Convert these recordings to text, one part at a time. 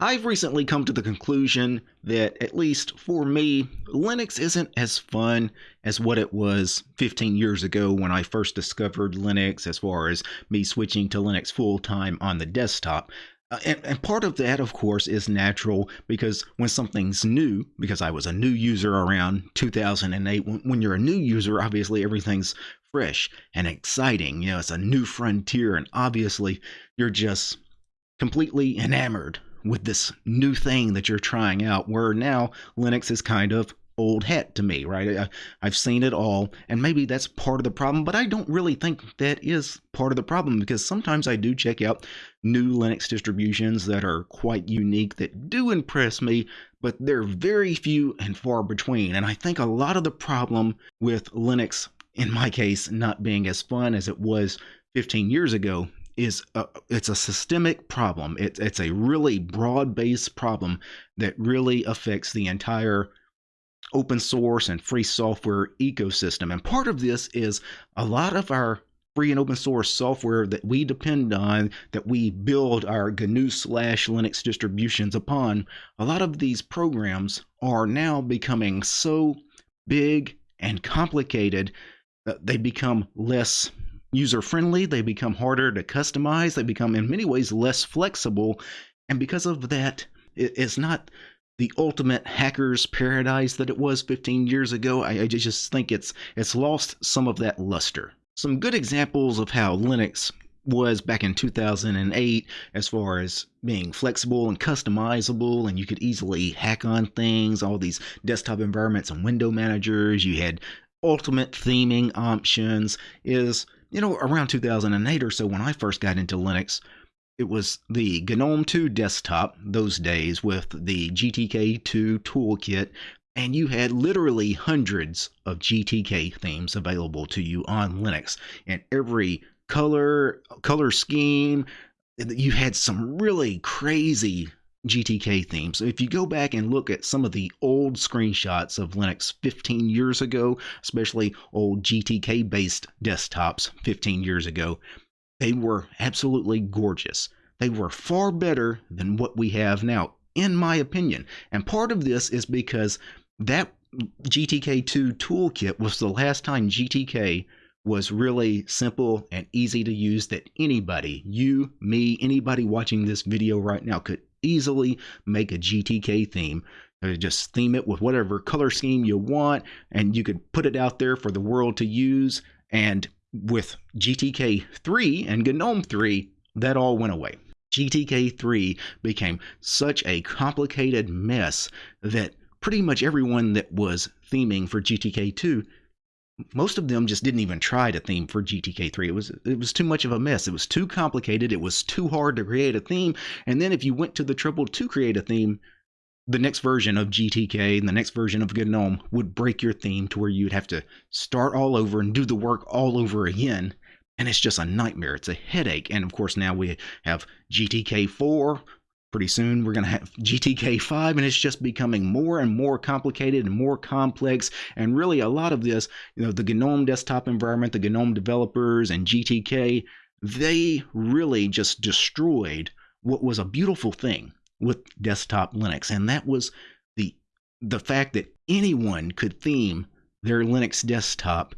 I've recently come to the conclusion that, at least for me, Linux isn't as fun as what it was 15 years ago when I first discovered Linux, as far as me switching to Linux full time on the desktop. Uh, and, and, part of that, of course, is natural because when something's new, because I was a new user around 2008, when, when you're a new user, obviously everything's fresh and exciting. You know, it's a new frontier, and obviously you're just completely enamored with this new thing that you're trying out. Where now Linux is kind of old hat to me, right? I, have seen it all, and maybe that's part of the problem, but I don't really think that is part of the problem because sometimes I do check out new Linux distributions that are quite unique that do impress me, but they're very few and far between. And I think a lot of the problem with Linux, in my case, not being as fun as it was 15 years ago is a, it's a systemic problem. It's it's a really broad-based problem that really affects the entire open source and free software ecosystem. And part of this is a lot of our free and open source software that we depend on, that we build our GNU slash Linux distributions upon, a lot of these programs are now becoming so big and complicated that they become less user friendly, they become harder to customize, they become in many ways less flexible. And because of that, it's not the ultimate hacker's paradise that it was 15 years ago. I, I just think it's it's lost some of that luster. Some good examples of how Linux was back in 2008 as far as being flexible and customizable and you could easily hack on things all these desktop environments and window managers you had ultimate theming options is you know, around 2008 or so when I first got into Linux, it was the GNOME 2 desktop those days with the GTK 2 toolkit, and you had literally hundreds of GTK themes available to you on Linux, and every color, color scheme, you had some really crazy GTK theme. So if you go back and look at some of the old screenshots of Linux 15 years ago, especially old GTK based desktops 15 years ago, they were absolutely gorgeous. They were far better than what we have now, in my opinion. And part of this is because that GTK2 toolkit was the last time GTK was really simple and easy to use that anybody, you, me, anybody watching this video right now could easily make a GTK theme. Uh, just theme it with whatever color scheme you want, and you could put it out there for the world to use. And with GTK 3 and GNOME 3, that all went away. GTK 3 became such a complicated mess that pretty much everyone that was theming for GTK 2 most of them just didn't even try to theme for GTK3. It was it was too much of a mess. It was too complicated. It was too hard to create a theme. And then if you went to the trouble to create a theme, the next version of GTK and the next version of GNOME would break your theme to where you'd have to start all over and do the work all over again. And it's just a nightmare. It's a headache. And of course, now we have GTK4, pretty soon. We're going to have GTK 5 and it's just becoming more and more complicated and more complex. And really a lot of this you know the GNOME desktop environment the GNOME developers and GTK they really just destroyed what was a beautiful thing with desktop Linux. And that was the the fact that anyone could theme their Linux desktop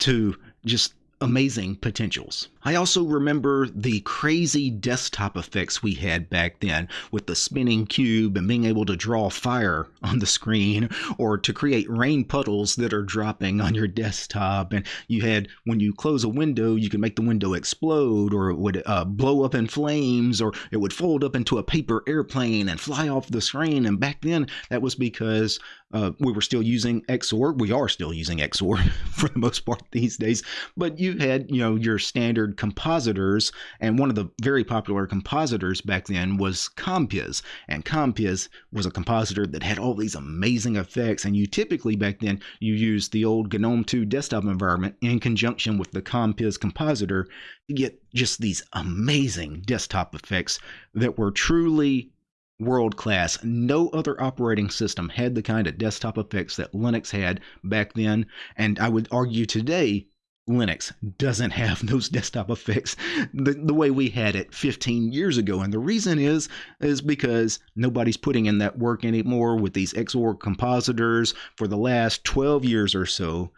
to just amazing potentials. I also remember the crazy desktop effects we had back then with the spinning cube and being able to draw fire on the screen or to create rain puddles that are dropping on your desktop. And you had, when you close a window, you could make the window explode or it would uh, blow up in flames or it would fold up into a paper airplane and fly off the screen. And back then, that was because uh, we were still using Xorg. We are still using Xorg for the most part these days. But you had, you know, your standard compositors, and one of the very popular compositors back then was Compiz. And Compiz was a compositor that had all these amazing effects, and you typically back then you used the old GNOME 2 desktop environment in conjunction with the Compiz compositor to get just these amazing desktop effects that were truly world class. No other operating system had the kind of desktop effects that Linux had back then, and I would argue today Linux doesn't have those desktop effects the, the way we had it 15 years ago. And the reason is is because nobody's putting in that work anymore with these Xorg compositors. For the last 12 years or so,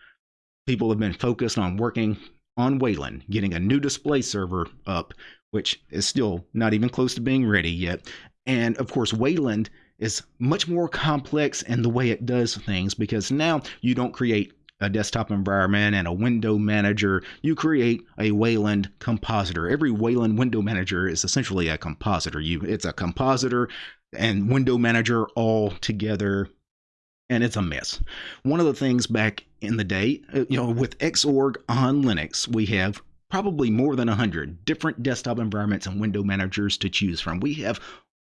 people have been focused on working on Wayland, getting a new display server up, which is still not even close to being ready yet. And of course, Wayland is much more complex in the way it does things because now you don't create a desktop environment and a window manager, you create a Wayland compositor. Every Wayland window manager is essentially a compositor. You it's a compositor and window manager all together and it's a mess. One of the things back in the day, uh, you know, with Xorg on Linux, we have probably more than 100 different desktop environments and window managers to choose from. We have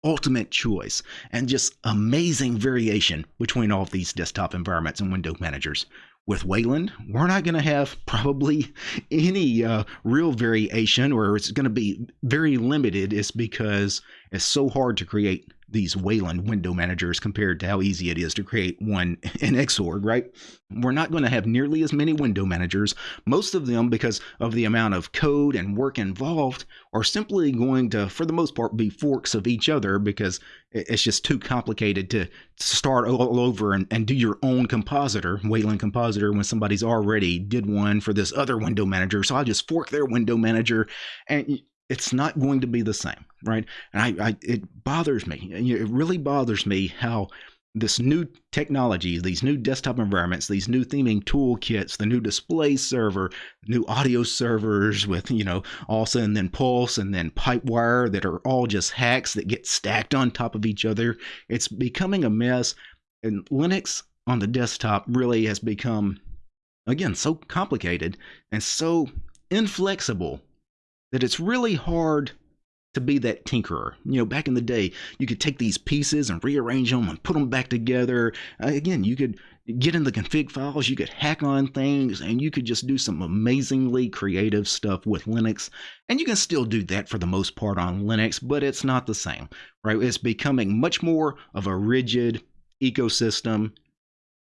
ultimate choice and just amazing variation between all of these desktop environments and window managers with Wayland, we're not going to have probably any uh, real variation, or it's going to be very limited. Is because it's so hard to create these Wayland window managers compared to how easy it is to create one in Xorg, right? We're not going to have nearly as many window managers. Most of them, because of the amount of code and work involved, are simply going to, for the most part, be forks of each other because it's just too complicated to start all over and, and do your own compositor, Wayland compositor, when somebody's already did one for this other window manager. So I'll just fork their window manager and it's not going to be the same, right? And I, I it bothers me. It really bothers me how this new technology, these new desktop environments, these new theming toolkits, the new display server, new audio servers with, you know, ALSA and then Pulse and then Pipewire that are all just hacks that get stacked on top of each other. It's becoming a mess. And Linux on the desktop really has become, again, so complicated and so inflexible that it's really hard to be that tinkerer. You know, back in the day, you could take these pieces and rearrange them and put them back together. Uh, again, you could get in the config files, you could hack on things, and you could just do some amazingly creative stuff with Linux. And you can still do that for the most part on Linux, but it's not the same, right? It's becoming much more of a rigid ecosystem,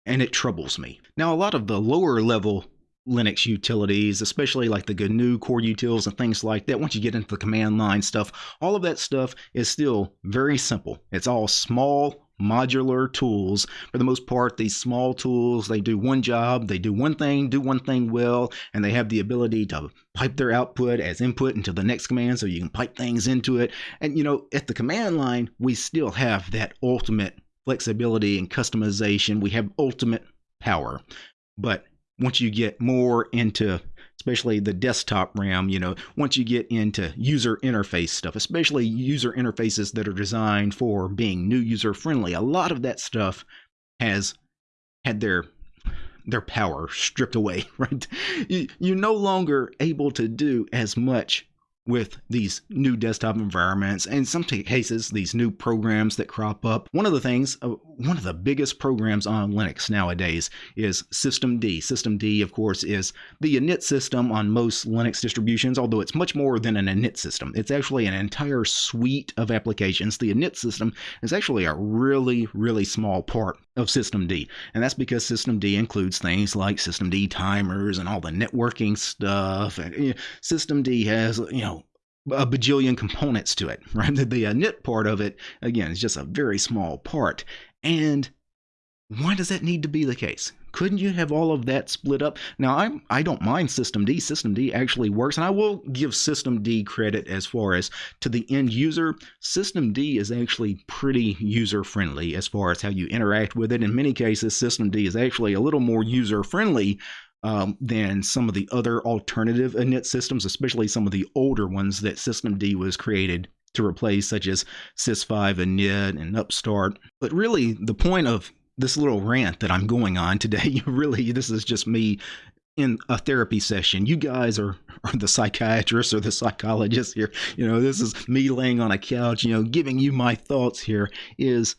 and it troubles me. Now, a lot of the lower level Linux utilities, especially like the GNU core utils and things like that. Once you get into the command line stuff, all of that stuff is still very simple. It's all small modular tools. For the most part, these small tools, they do one job, they do one thing, do one thing well, and they have the ability to pipe their output as input into the next command so you can pipe things into it. And you know, at the command line, we still have that ultimate flexibility and customization. We have ultimate power. But once you get more into especially the desktop RAM, you know, once you get into user interface stuff, especially user interfaces that are designed for being new user friendly, a lot of that stuff has had their their power stripped away, right? You, you're no longer able to do as much with these new desktop environments and some cases these new programs that crop up. One of the things uh, one of the biggest programs on linux nowadays is systemd systemd of course is the init system on most linux distributions although it's much more than an init system. It's actually an entire suite of applications. The init system is actually a really really small part of systemd. and that's because systemd includes things like systemd timers and all the networking stuff and you know, systemd has you know a bajillion components to it, right? The, the uh, part of it, again, is just a very small part. And why does that need to be the case? Couldn't you have all of that split up? Now, I'm, I don't mind systemd. System D actually works, and I will give systemd credit as far as to the end user. systemd is actually pretty user friendly as far as how you interact with it. In many cases, systemd is actually a little more user friendly um, than some of the other alternative init systems, especially some of the older ones that systemd was created to replace, such as Sys5 init and Upstart. But really, the point of this little rant that I'm going on today, really, this is just me in a therapy session. You guys are, are the psychiatrists or the psychologists here. You know, this is me laying on a couch, you know, giving you my thoughts here is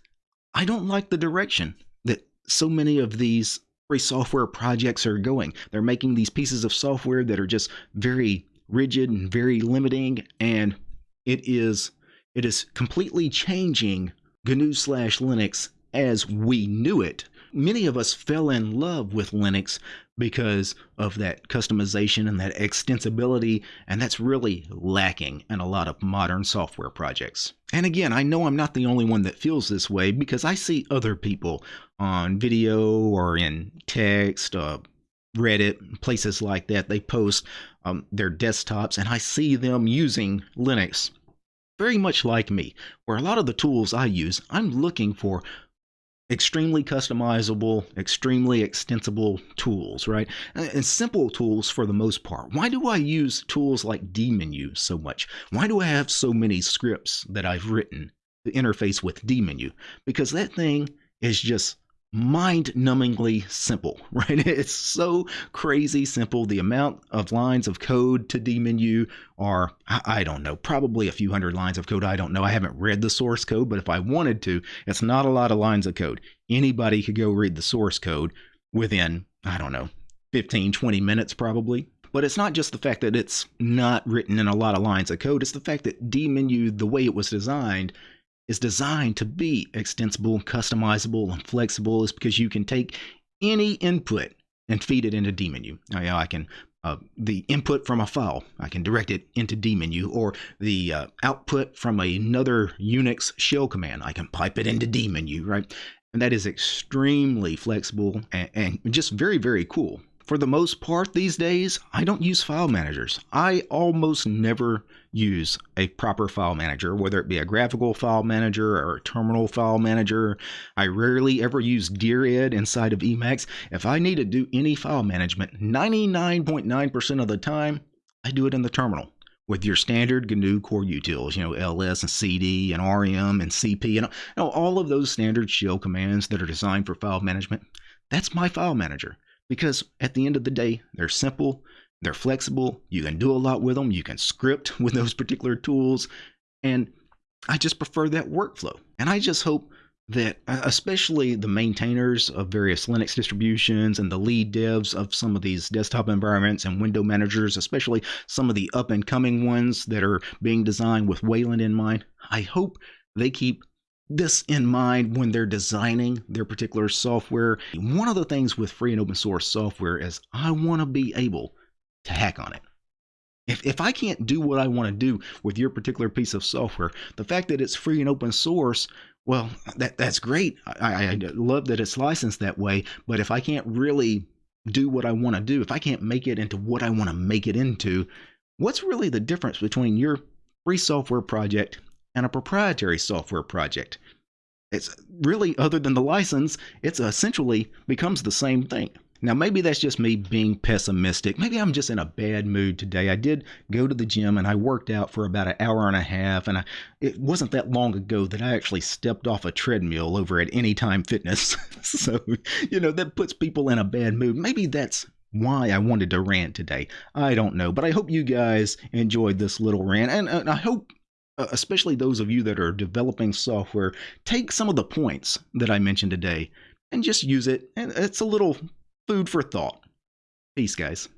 I don't like the direction that so many of these free software projects are going. They're making these pieces of software that are just very rigid and very limiting, and it is it is completely changing GNU slash Linux as we knew it. Many of us fell in love with Linux because of that customization and that extensibility, and that's really lacking in a lot of modern software projects. And again, I know I'm not the only one that feels this way because I see other people on video or in text, uh, Reddit, places like that. They post um, their desktops, and I see them using Linux very much like me, where a lot of the tools I use, I'm looking for extremely customizable, extremely extensible tools, right? And simple tools for the most part. Why do I use tools like dmenu so much? Why do I have so many scripts that I've written to interface with dmenu? Because that thing is just mind-numbingly simple, right? It's so crazy simple. The amount of lines of code to dmenu are, I don't know, probably a few hundred lines of code. I don't know. I haven't read the source code, but if I wanted to, it's not a lot of lines of code. Anybody could go read the source code within, I don't know, 15, 20 minutes probably. But it's not just the fact that it's not written in a lot of lines of code. It's the fact that dmenu, the way it was designed, is designed to be extensible, customizable, and flexible is because you can take any input and feed it into dmenu. Now, I can uh, the input from a file, I can direct it into dmenu, or the uh, output from another Unix shell command, I can pipe it into dmenu, right? And that is extremely flexible and, and just very, very cool. For the most part these days, I don't use file managers. I almost never use a proper file manager, whether it be a graphical file manager or a terminal file manager. I rarely ever use Dired inside of Emacs. If I need to do any file management, 99.9% of the time, I do it in the terminal with your standard GNU core utils, you know, ls and cd and rm and cp and you know, all of those standard shell commands that are designed for file management. That's my file manager because at the end of the day, they're simple, they're flexible, you can do a lot with them, you can script with those particular tools, and I just prefer that workflow. And I just hope that uh, especially the maintainers of various Linux distributions and the lead devs of some of these desktop environments and window managers, especially some of the up and coming ones that are being designed with Wayland in mind, I hope they keep this in mind when they're designing their particular software. One of the things with free and open source software is I want to be able to hack on it. If, if I can't do what I want to do with your particular piece of software, the fact that it's free and open source, well, that that's great. I, I love that it's licensed that way. But if I can't really do what I want to do, if I can't make it into what I want to make it into, what's really the difference between your free software project and a proprietary software project. It's really, other than the license, it's essentially becomes the same thing. Now, maybe that's just me being pessimistic. Maybe I'm just in a bad mood today. I did go to the gym and I worked out for about an hour and a half. And I, it wasn't that long ago that I actually stepped off a treadmill over at Anytime Fitness. so, you know, that puts people in a bad mood. Maybe that's why I wanted to rant today. I don't know. But I hope you guys enjoyed this little rant. And, and I hope Uh, especially those of you that are developing software, take some of the points that I mentioned today and just use it. It's a little food for thought. Peace, guys.